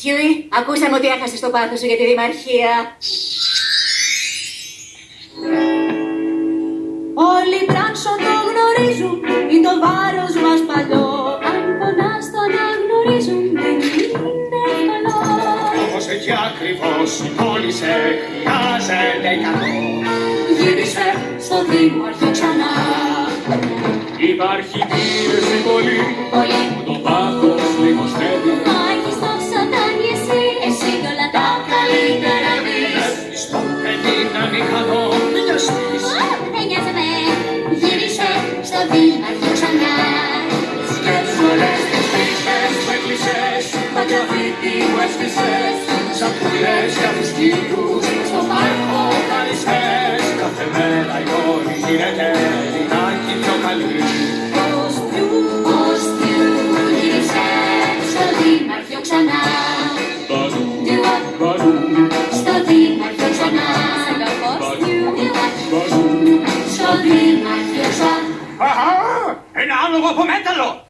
Στιούι, ακούσαμε ότι έχασε το πάθος σου για τη δημαρχία. Όλοι πράξον το γνωρίζουν, είναι το βάρος μας παλιό. Αν πονάς το αναγνωρίζουν, δεν είναι εύκολο. Όπως εκεί ακριβώς η πόλη σε χρειάζεται καλό. Γύρισε στο δήμαρχο ξανά. Υπάρχει πίεση πολύ Πολύ δεν είναι μηχανό, μην νοιαστείς. Α, Δεν νοιάζομαι, γύρισε στο δήμαρχο ξανά. Σκέψου όλες τις πίστες που έκλεισες, τα γραφίτι που έσβησες. Σαν πουλές για τους κύκλους, στο πάρκο χαριστές. Κάθε μέρα η πόλη γίνεται λιγάκι πιο καλή. Ένα άλογο από μέταλλο!